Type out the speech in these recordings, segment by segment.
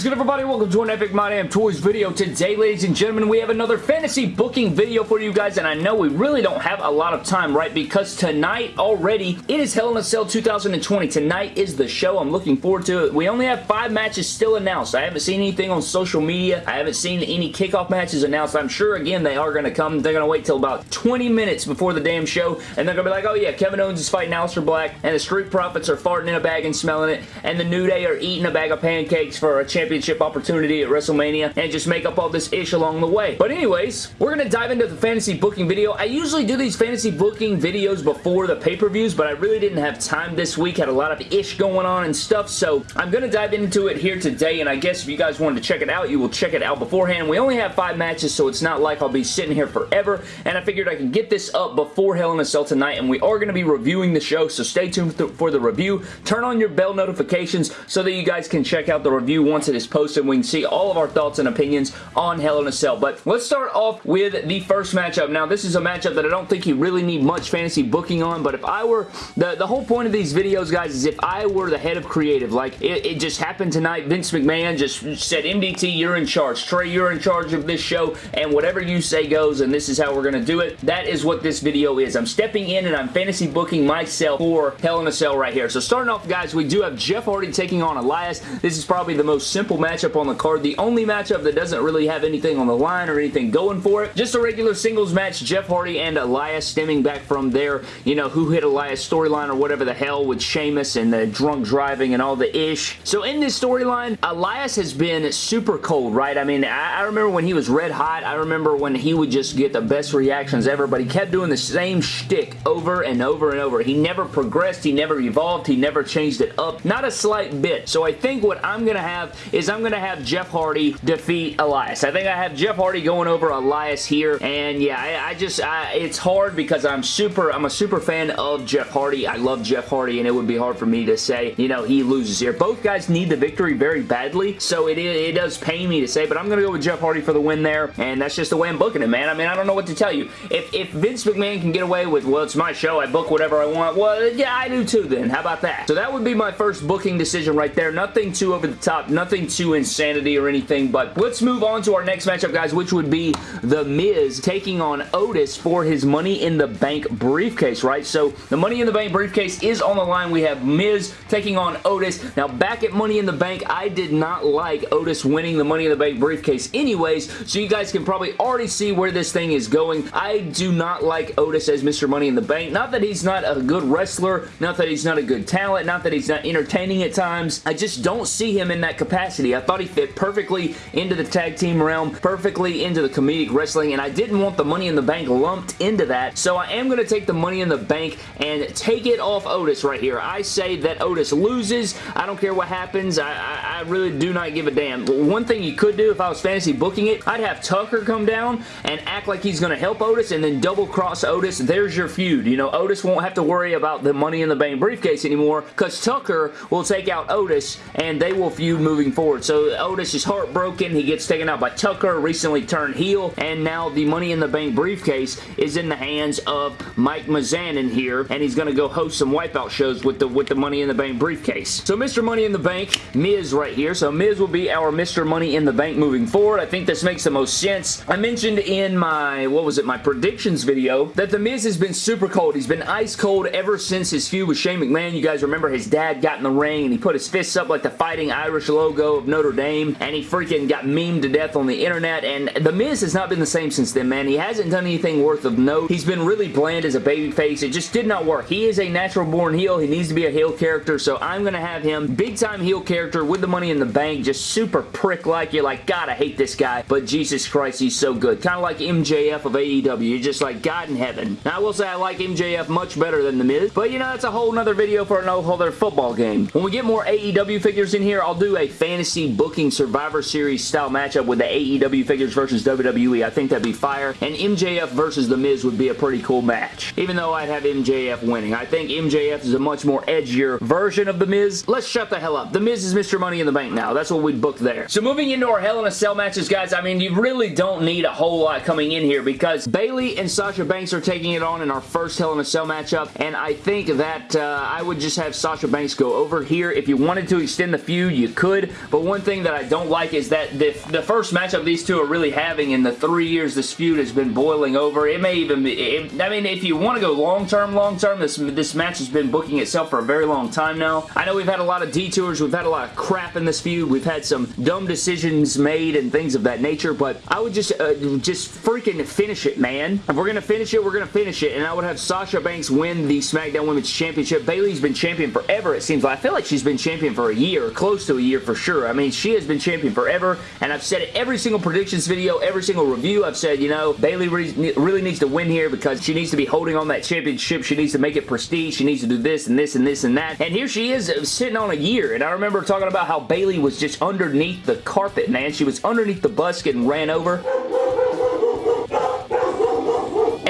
is good everybody? Welcome to an Epic My Damn Toys video. Today, ladies and gentlemen, we have another fantasy booking video for you guys, and I know we really don't have a lot of time, right? Because tonight already, it is Hell in a Cell 2020. Tonight is the show. I'm looking forward to it. We only have five matches still announced. I haven't seen anything on social media. I haven't seen any kickoff matches announced. I'm sure, again, they are going to come. They're going to wait till about 20 minutes before the damn show, and they're going to be like, oh yeah, Kevin Owens is fighting Aleister Black, and the Street Profits are farting in a bag and smelling it, and the New Day are eating a bag of pancakes for a championship opportunity at WrestleMania and just make up all this ish along the way. But anyways, we're going to dive into the fantasy booking video. I usually do these fantasy booking videos before the pay-per-views, but I really didn't have time this week. Had a lot of ish going on and stuff, so I'm going to dive into it here today, and I guess if you guys wanted to check it out, you will check it out beforehand. We only have five matches, so it's not like I'll be sitting here forever, and I figured I could get this up before Hell in a Cell tonight, and we are going to be reviewing the show, so stay tuned for the review. Turn on your bell notifications so that you guys can check out the review once it is posted. We can see all of our thoughts and opinions on Hell in a Cell. But let's start off with the first matchup. Now, this is a matchup that I don't think you really need much fantasy booking on, but if I were, the, the whole point of these videos, guys, is if I were the head of creative, like it, it just happened tonight, Vince McMahon just said, MDT, you're in charge. Trey, you're in charge of this show, and whatever you say goes, and this is how we're going to do it. That is what this video is. I'm stepping in and I'm fantasy booking myself for Hell in a Cell right here. So starting off, guys, we do have Jeff Hardy taking on Elias. This is probably the most simple matchup on the card. The only matchup that doesn't really have anything on the line or anything going for it. Just a regular singles match, Jeff Hardy and Elias stemming back from their, you know, who hit Elias storyline or whatever the hell with Sheamus and the drunk driving and all the ish. So in this storyline, Elias has been super cold, right? I mean, I, I remember when he was red hot. I remember when he would just get the best reactions ever, but he kept doing the same shtick over and over and over. He never progressed. He never evolved. He never changed it up. Not a slight bit. So I think what I'm going to have is I'm going to have Jeff Hardy defeat Elias. I think I have Jeff Hardy going over Elias here, and yeah, I, I just, I, it's hard because I'm super, I'm a super fan of Jeff Hardy. I love Jeff Hardy, and it would be hard for me to say, you know, he loses here. Both guys need the victory very badly, so it, it does pain me to say, but I'm going to go with Jeff Hardy for the win there, and that's just the way I'm booking it, man. I mean, I don't know what to tell you. If, if Vince McMahon can get away with, well, it's my show, I book whatever I want, well, yeah, I do too then. How about that? So that would be my first booking decision right there. Nothing too over the top, nothing too insanity or anything, but let's move on to our next matchup, guys, which would be The Miz taking on Otis for his Money in the Bank briefcase, right? So the Money in the Bank briefcase is on the line. We have Miz taking on Otis. Now, back at Money in the Bank, I did not like Otis winning the Money in the Bank briefcase anyways, so you guys can probably already see where this thing is going. I do not like Otis as Mr. Money in the Bank. Not that he's not a good wrestler, not that he's not a good talent, not that he's not entertaining at times. I just don't see him in that capacity. I thought he fit perfectly into the tag team realm, perfectly into the comedic wrestling, and I didn't want the Money in the Bank lumped into that, so I am going to take the Money in the Bank and take it off Otis right here. I say that Otis loses. I don't care what happens. I, I, I really do not give a damn. One thing you could do if I was fantasy booking it, I'd have Tucker come down and act like he's going to help Otis and then double cross Otis. There's your feud. You know, Otis won't have to worry about the Money in the Bank briefcase anymore because Tucker will take out Otis and they will feud moving forward. So Otis is heartbroken. He gets taken out by Tucker, recently turned heel, and now the Money in the Bank briefcase is in the hands of Mike Mizanin here, and he's going to go host some wipeout shows with the with the Money in the Bank briefcase. So Mr. Money in the Bank, Miz right here. So Miz will be our Mr. Money in the Bank moving forward. I think this makes the most sense. I mentioned in my, what was it, my predictions video that The Miz has been super cold. He's been ice cold ever since his feud with Shane McMahon. You guys remember his dad got in the ring and he put his fists up like the Fighting Irish logo of Notre Dame and he freaking got memed to death on the internet and The Miz has not been the same since then, man. He hasn't done anything worth of note. He's been really bland as a babyface. It just did not work. He is a natural born heel. He needs to be a heel character, so I'm going to have him big time heel character with the money in the bank, just super prick-like. You're like, God, I hate this guy, but Jesus Christ, he's so good. Kind of like MJF of AEW. You're just like, God in heaven. Now, I will say I like MJF much better than The Miz, but you know, that's a whole nother video for an whole other football game. When we get more AEW figures in here, I'll do a fantasy booking Survivor Series style matchup with the AEW figures versus WWE. I think that'd be fire, and MJF versus The Miz would be a pretty cool match, even though I'd have MJF winning. I think MJF is a much more edgier version of The Miz. Let's shut the hell up. The Miz is Mr. Money in the Bank now. That's what we booked there. So moving into our Hell in a Cell matches, guys, I mean, you really don't need a whole lot coming in here because Bayley and Sasha Banks are taking it on in our first Hell in a Cell matchup, and I think that uh, I would just have Sasha Banks go over here. If you wanted to extend the feud, you could, but one thing that I don't like is that the, the first matchup these two are really having in the three years this feud has been boiling over. It may even be, it, I mean, if you want to go long-term, long-term, this, this match has been booking itself for a very long time now. I know we've had a lot of detours, we've had a lot of crap in this feud, we've had some dumb decisions made and things of that nature, but I would just, uh, just freaking finish it, man. If we're going to finish it, we're going to finish it, and I would have Sasha Banks win the SmackDown Women's Championship. Bayley's been champion forever, it seems like. I feel like she's been champion for a year, close to a year for sure. I mean, she has been champion forever, and I've said it every single predictions video, every single review. I've said, you know, Bayley really needs to win here because she needs to be holding on that championship. She needs to make it prestige. She needs to do this and this and this and that. And here she is uh, sitting on a year. And I remember talking about how Bayley was just underneath the carpet, man. She was underneath the bus getting ran over.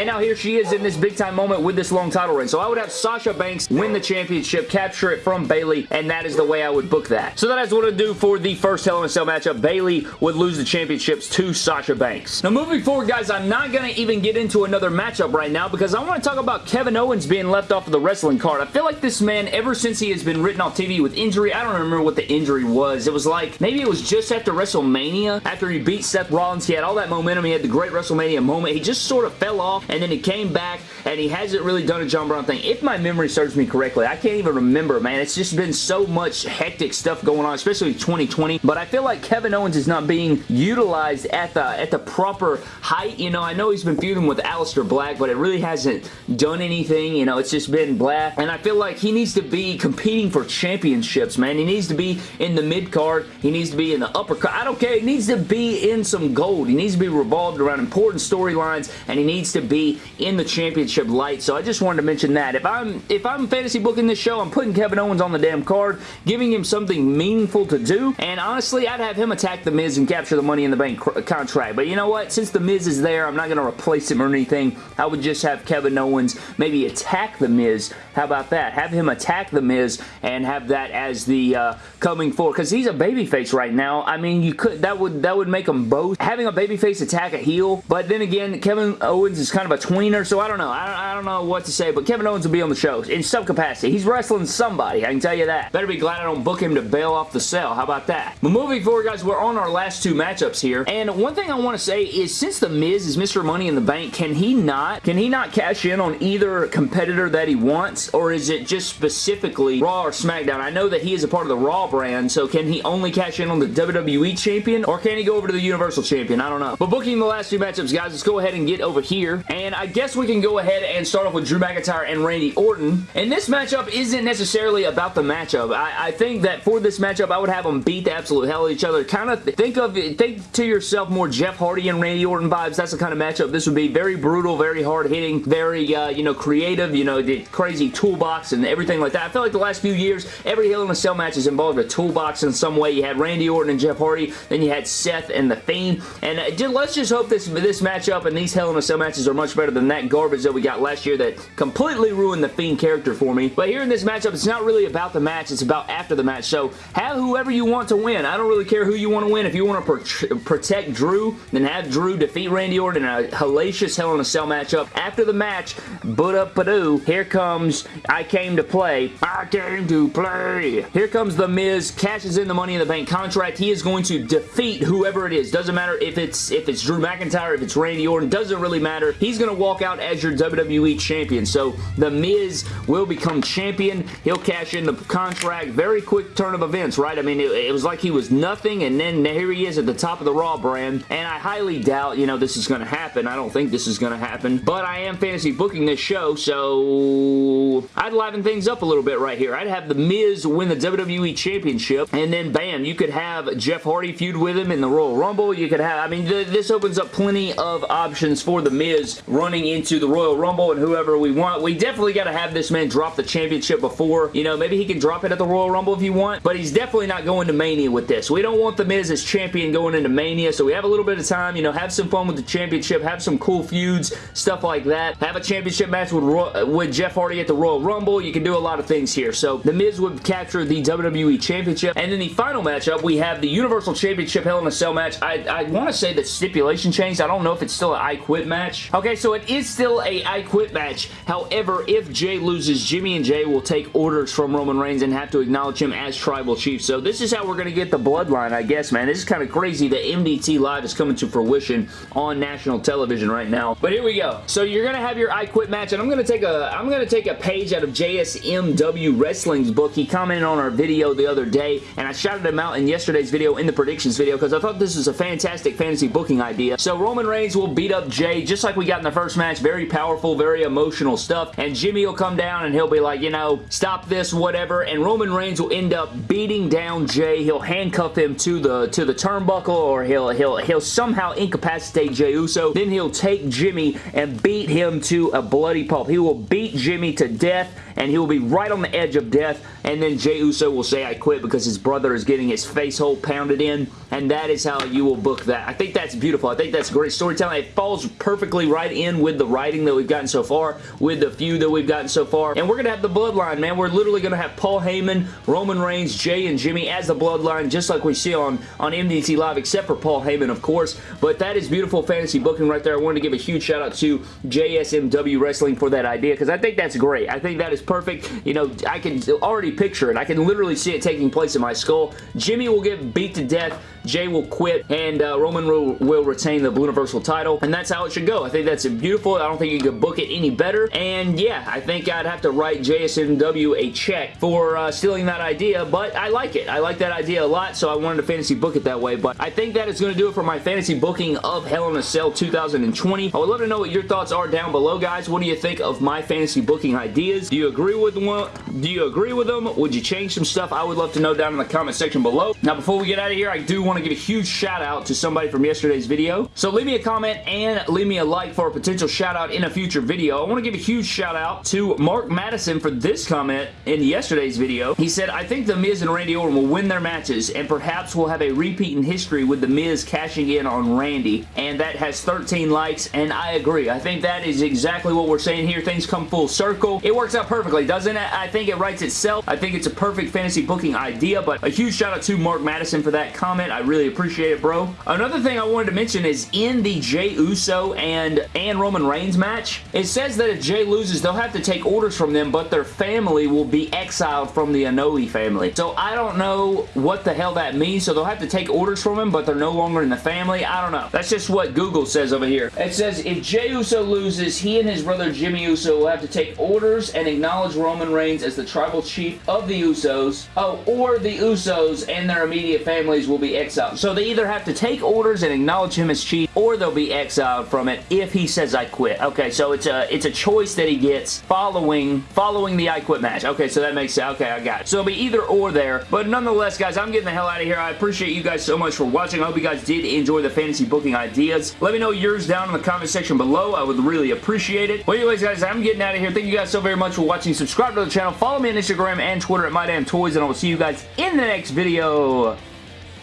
And now here she is in this big time moment with this long title reign. So I would have Sasha Banks win the championship, capture it from Bayley, and that is the way I would book that. So that is what I do for the first Hell in a Cell matchup. Bayley would lose the championships to Sasha Banks. Now moving forward, guys, I'm not going to even get into another matchup right now because I want to talk about Kevin Owens being left off of the wrestling card. I feel like this man, ever since he has been written off TV with injury, I don't remember what the injury was. It was like, maybe it was just after WrestleMania, after he beat Seth Rollins. He had all that momentum. He had the great WrestleMania moment. He just sort of fell off and then he came back and he hasn't really done a John Brown thing. If my memory serves me correctly, I can't even remember, man. It's just been so much hectic stuff going on, especially 2020. But I feel like Kevin Owens is not being utilized at the at the proper height. You know, I know he's been feuding with Aleister Black, but it really hasn't done anything. You know, it's just been blah. And I feel like he needs to be competing for championships, man. He needs to be in the mid card. He needs to be in the upper card. I don't care. He needs to be in some gold. He needs to be revolved around important storylines, and he needs to be in the championship light. So I just wanted to mention that. If I'm if I'm fantasy booking this show, I'm putting Kevin Owens on the damn card, giving him something meaningful to do. And honestly, I'd have him attack The Miz and capture the Money in the Bank contract. But you know what? Since The Miz is there, I'm not going to replace him or anything. I would just have Kevin Owens maybe attack The Miz. How about that? Have him attack The Miz and have that as the uh, coming forward. Because he's a babyface right now. I mean, you could that would that would make them both having a babyface attack a heel. But then again, Kevin Owens is kind of a tweener, so I don't know. I don't, I don't know what to say, but Kevin Owens will be on the show in some capacity. He's wrestling somebody, I can tell you that. Better be glad I don't book him to bail off the cell. How about that? But moving forward, guys, we're on our last two matchups here, and one thing I want to say is since The Miz is Mr. Money in the Bank, can he not, can he not cash in on either competitor that he wants, or is it just specifically Raw or SmackDown? I know that he is a part of the Raw brand, so can he only cash in on the WWE Champion, or can he go over to the Universal Champion? I don't know. But booking the last two matchups, guys, let's go ahead and get over here, and I guess we can go ahead and start off with Drew McIntyre and Randy Orton. And this matchup isn't necessarily about the matchup. I, I think that for this matchup, I would have them beat the absolute hell out of each other. Kind of think of think to yourself more Jeff Hardy and Randy Orton vibes. That's the kind of matchup this would be. Very brutal, very hard hitting, very uh, you know creative. You know the crazy toolbox and everything like that. I feel like the last few years, every Hell in a Cell match has involved a toolbox in some way. You had Randy Orton and Jeff Hardy, then you had Seth and The Fiend. And uh, let's just hope this this matchup and these Hell in a Cell matches are much better than that garbage that we got last year that completely ruined the Fiend character for me. But here in this matchup, it's not really about the match. It's about after the match. So have whoever you want to win. I don't really care who you want to win. If you want to protect Drew, then have Drew defeat Randy Orton in a hellacious Hell in a Cell matchup. After the match, but up Badoo, here comes I came to play. I came to play. Here comes The Miz, cashes in the Money in the Bank contract. He is going to defeat whoever it is. Doesn't matter if it's if it's Drew McIntyre, if it's Randy Orton. Doesn't really matter. He's going to walk out as your WWE champion. So The Miz will become champion. He'll cash in the contract. Very quick turn of events, right? I mean, it, it, was like he was nothing, and then here he is at the top of the Raw brand, and I highly doubt, you know, this is going to happen. I don't think this is going to happen, but I am fantasy booking this show, so I'd liven things up a little bit right here. I'd have The Miz win the WWE Championship, and then bam, you could have Jeff Hardy feud with him in the Royal Rumble. You could have, I mean, th this opens up plenty of options for The Miz running into the Royal Rumble and whoever we want. We definitely got to have this man drop the championship before. You know, maybe he can drop it at the Royal Rumble if you want, but he's definitely not going to Mania with this. We don't want The Miz as champion going into Mania, so we have a little bit of time, you know, have some fun with the championship, have some cool feuds, stuff like that. Have a championship match with, Ro with Jeff Hardy at the Royal Rumble. You can do a lot of things here. So The Miz would capture the WWE Championship, and then the final matchup, we have the Universal Championship Hell in a Cell match. I, I want to say that stipulation changed. I don't know if it's still an I Quit match. Okay, so it is still a I Quit match. However, if Jey loses, Jimmy and Jey will take orders from Roman Reigns and have to acknowledge him as Tribal Chief. So this is how we're going to get the bloodline, I guess, man. This is kind of crazy that MDT Live is coming to fruition on national television right now. But here we go. So you're going to have your I Quit match, and I'm going to take a I'm going to take a page out of JSMW Wrestling's book. He commented on our video the other day, and I shouted him out in yesterday's video, in the predictions video, because I thought this was a fantastic fantasy booking idea. So Roman Reigns will beat up Jey, just like we got in the first match. Very powerful, very emotional stuff, and Jimmy will come down and he'll be like, you know, stop this, whatever, and Roman Reigns will end up beating down Jey. He'll handcuff him to the to the turnbuckle, or he'll he'll he'll somehow incapacitate Jey Uso. Then he'll take Jimmy and beat him to a bloody pulp. He will beat Jimmy to death and he will be right on the edge of death and then Jey Uso will say I quit because his brother is getting his face hole pounded in and that is how you will book that. I think that's beautiful. I think that's great storytelling. It falls perfectly right in with the writing that we've gotten so far, with the few that we've gotten so far, and we're going to have the bloodline, man. We're literally going to have Paul Heyman, Roman Reigns, Jey, and Jimmy as the bloodline, just like we see on, on MDT Live, except for Paul Heyman, of course, but that is beautiful fantasy booking right there. I wanted to give a huge shout out to JSMW Wrestling for that idea because I think that's great. I think that is perfect. You know, I can already picture it. I can literally see it taking place in my skull. Jimmy will get beat to death. Jey will quit and uh, Roman will, will retain the Blue Universal title and that's how it should go. I think that's beautiful. I don't think you could book it any better and yeah, I think I'd have to write JSMW a check for uh, stealing that idea but I like it. I like that idea a lot so I wanted to fantasy book it that way but I think that is going to do it for my fantasy booking of Hell in a Cell 2020. I would love to know what your thoughts are down below guys. What do you think of my fantasy booking ideas? Do you agree with them? Do you agree with them? Would you change some stuff? I would love to know down in the comment section below. Now before we get out of here, I do want to give a huge shout out to somebody from yesterday's video. So leave me a comment and leave me a like for a potential shout out in a future video. I want to give a huge shout out to Mark Madison for this comment in yesterday's video. He said, I think The Miz and Randy Orton will win their matches and perhaps we'll have a repeat in history with The Miz cashing in on Randy. And that has 13 likes and I agree. I think that is exactly what we're saying here. Things come full circle. It works out perfectly, doesn't it? I think it writes itself. I think it's a perfect fantasy booking idea, but a huge shout out to Mark Madison for that comment. Really appreciate it, bro. Another thing I wanted to mention is in the Jey Uso and, and Roman Reigns match, it says that if Jey loses, they'll have to take orders from them, but their family will be exiled from the Anoa'i family. So I don't know what the hell that means, so they'll have to take orders from him, but they're no longer in the family. I don't know. That's just what Google says over here. It says if Jey Uso loses, he and his brother Jimmy Uso will have to take orders and acknowledge Roman Reigns as the tribal chief of the Usos. Oh, or the Usos and their immediate families will be exiled. So they either have to take orders and acknowledge him as chief, or they'll be exiled from it if he says I quit. Okay, so it's a it's a choice that he gets following following the I quit match. Okay, so that makes sense. Okay, I got it. So it'll be either or there. But nonetheless, guys, I'm getting the hell out of here. I appreciate you guys so much for watching. I hope you guys did enjoy the fantasy booking ideas. Let me know yours down in the comment section below. I would really appreciate it. Well, anyways, guys, I'm getting out of here. Thank you guys so very much for watching. Subscribe to the channel. Follow me on Instagram and Twitter at MyDamnToys, and I will see you guys in the next video.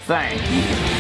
Thank you.